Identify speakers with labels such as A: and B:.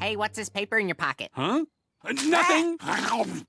A: Hey, what's this paper in your pocket?
B: Huh? Nothing.